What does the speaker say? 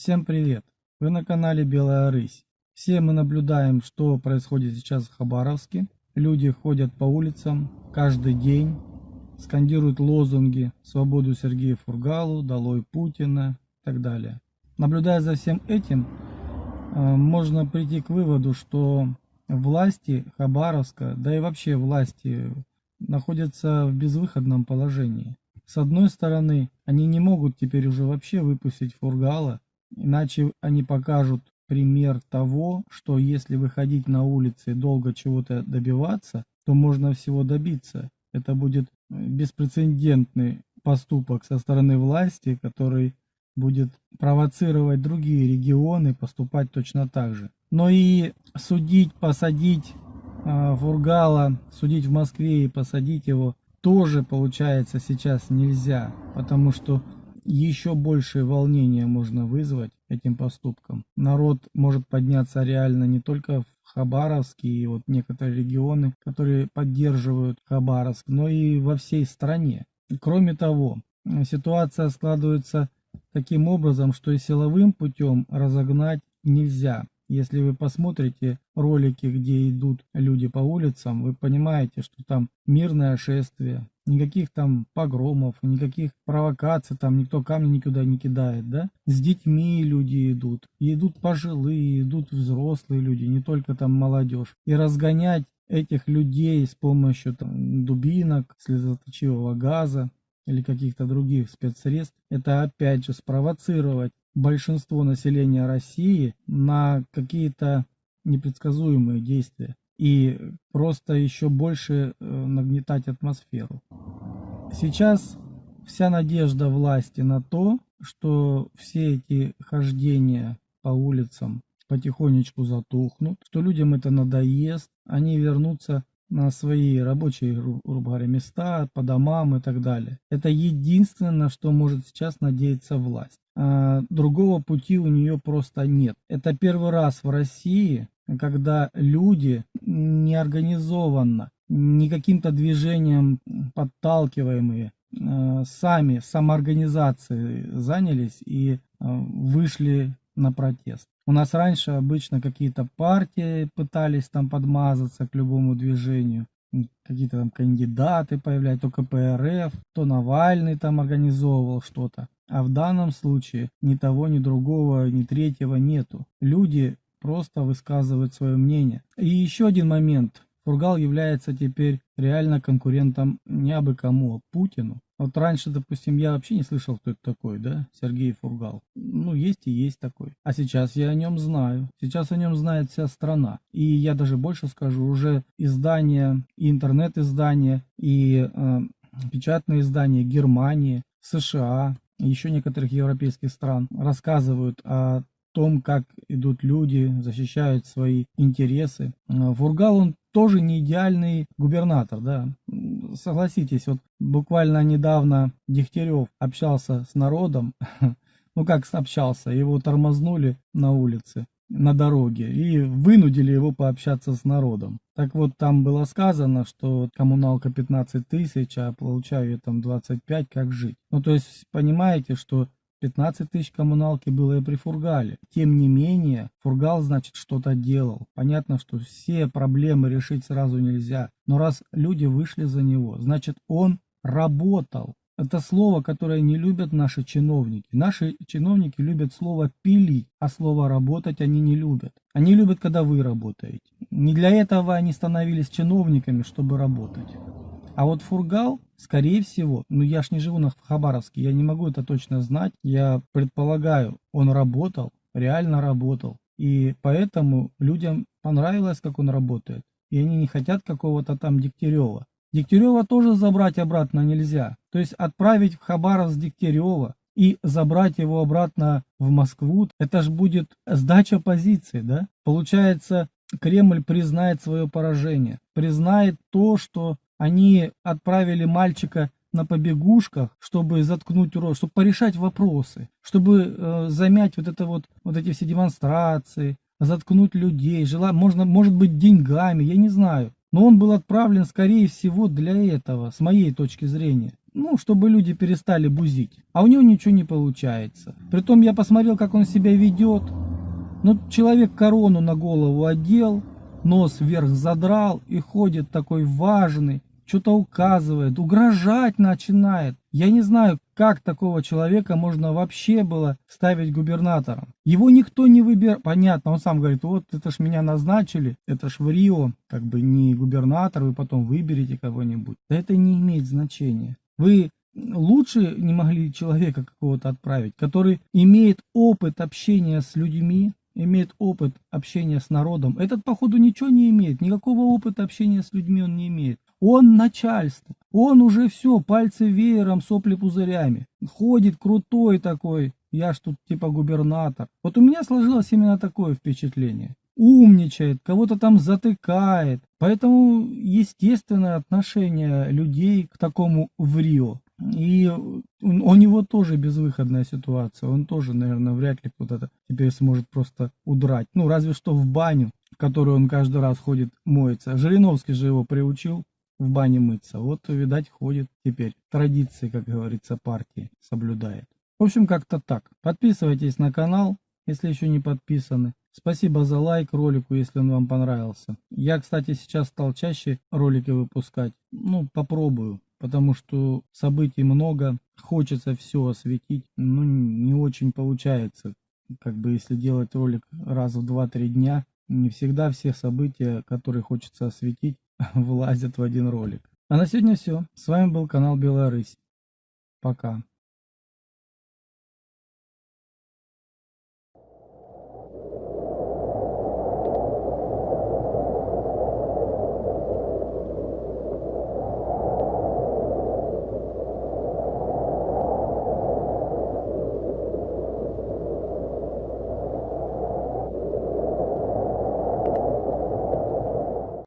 Всем привет! Вы на канале Белая Рысь. Все мы наблюдаем, что происходит сейчас в Хабаровске. Люди ходят по улицам каждый день, скандируют лозунги «Свободу Сергею Фургалу», «Долой Путина» и так далее. Наблюдая за всем этим, э, можно прийти к выводу, что власти Хабаровска, да и вообще власти находятся в безвыходном положении. С одной стороны, они не могут теперь уже вообще выпустить Фургала, Иначе они покажут пример того, что если выходить на улицы и долго чего-то добиваться, то можно всего добиться. Это будет э, беспрецедентный поступок со стороны власти, который будет провоцировать другие регионы поступать точно так же. Но и судить, посадить э, Фургала, судить в Москве и посадить его тоже получается сейчас нельзя, потому что еще большее волнение можно вызвать этим поступком. Народ может подняться реально не только в Хабаровске и вот некоторые регионы, которые поддерживают Хабаровск, но и во всей стране. Кроме того, ситуация складывается таким образом, что и силовым путем разогнать нельзя. Если вы посмотрите ролики, где идут люди по улицам, вы понимаете, что там мирное шествие, никаких там погромов, никаких провокаций, там никто камни никуда не кидает, да? С детьми люди идут, идут пожилые, идут взрослые люди, не только там молодежь. И разгонять этих людей с помощью там, дубинок, слезоточивого газа или каких-то других спецсредств, это опять же спровоцировать большинство населения России на какие-то непредсказуемые действия и просто еще больше э, нагнетать атмосферу. Сейчас вся надежда власти на то, что все эти хождения по улицам потихонечку затухнут, что людям это надоест, они вернутся на свои рабочие, грубо говоря, места, по домам и так далее. Это единственное, на что может сейчас надеяться власть. А другого пути у нее просто нет. Это первый раз в России, когда люди неорганизованно, не каким-то движением подталкиваемые, а, сами, самоорганизации занялись и а, вышли на протест. У нас раньше обычно какие-то партии пытались там подмазаться к любому движению, какие-то там кандидаты появлялись, то КПРФ, то Навальный там организовывал что-то. А в данном случае ни того, ни другого, ни третьего нету. Люди просто высказывают свое мнение. И еще один момент. Фургал является теперь реально конкурентом не абы кому, а Путину. Вот раньше, допустим, я вообще не слышал, кто это такой, да, Сергей Фургал. Ну, есть и есть такой. А сейчас я о нем знаю. Сейчас о нем знает вся страна. И я даже больше скажу, уже издания, интернет-издания, и э, печатные издания Германии, США, еще некоторых европейских стран рассказывают о том, как идут люди, защищают свои интересы. Э, Фургал, он тоже не идеальный губернатор, да. Согласитесь, вот буквально недавно Дегтярев общался с народом, ну как общался, его тормознули на улице, на дороге и вынудили его пообщаться с народом. Так вот, там было сказано, что коммуналка 15 тысяч, а получаю я там 25, как жить. Ну то есть, понимаете, что 15 тысяч коммуналки было и при Фургале. Тем не менее, Фургал, значит, что-то делал. Понятно, что все проблемы решить сразу нельзя. Но раз люди вышли за него, значит, он работал. Это слово, которое не любят наши чиновники. Наши чиновники любят слово «пилить», а слово «работать» они не любят. Они любят, когда вы работаете. Не для этого они становились чиновниками, чтобы работать. А вот Фургал, скорее всего, ну я ж не живу на Хабаровске, я не могу это точно знать. Я предполагаю, он работал, реально работал. И поэтому людям понравилось, как он работает. И они не хотят какого-то там Дегтярева. Дегтярева тоже забрать обратно нельзя. То есть отправить в Хабаровск Дегтярева и забрать его обратно в Москву, это же будет сдача позиции, да? Получается, Кремль признает свое поражение, признает то, что они отправили мальчика на побегушках, чтобы заткнуть рот, чтобы порешать вопросы, чтобы э, замять вот это вот, вот эти все демонстрации, заткнуть людей, жела, можно, может быть, деньгами, я не знаю. Но он был отправлен, скорее всего, для этого, с моей точки зрения. ну, чтобы люди перестали бузить. А у него ничего не получается. Притом я посмотрел, как он себя ведет. Ну, человек корону на голову одел, нос вверх задрал и ходит такой важный, что-то указывает, угрожать начинает. Я не знаю, как такого человека можно вообще было ставить губернатором. Его никто не выбирал. Понятно, он сам говорит, вот это ж меня назначили, это ж в Рио, как бы не губернатор, вы потом выберете кого-нибудь. Да это не имеет значения. Вы лучше не могли человека какого-то отправить, который имеет опыт общения с людьми, имеет опыт общения с народом. Этот, походу, ничего не имеет. Никакого опыта общения с людьми он не имеет. Он начальство. Он уже все, пальцы веером, сопли пузырями. Ходит крутой такой. Я ж тут типа губернатор. Вот у меня сложилось именно такое впечатление. Умничает, кого-то там затыкает. Поэтому естественное отношение людей к такому в Рио. И у него тоже безвыходная ситуация. Он тоже, наверное, вряд ли куда-то теперь сможет просто удрать. Ну, разве что в баню, в которую он каждый раз ходит, моется. Жириновский же его приучил в бане мыться. Вот, видать, ходит теперь. Традиции, как говорится, партии соблюдает. В общем, как-то так. Подписывайтесь на канал, если еще не подписаны. Спасибо за лайк ролику, если он вам понравился. Я, кстати, сейчас стал чаще ролики выпускать. Ну, попробую потому что событий много, хочется все осветить, но не очень получается. Как бы если делать ролик раз в 2-3 дня, не всегда все события, которые хочется осветить, влазят в один ролик. А на сегодня все. С вами был канал Белая Рысь. Пока.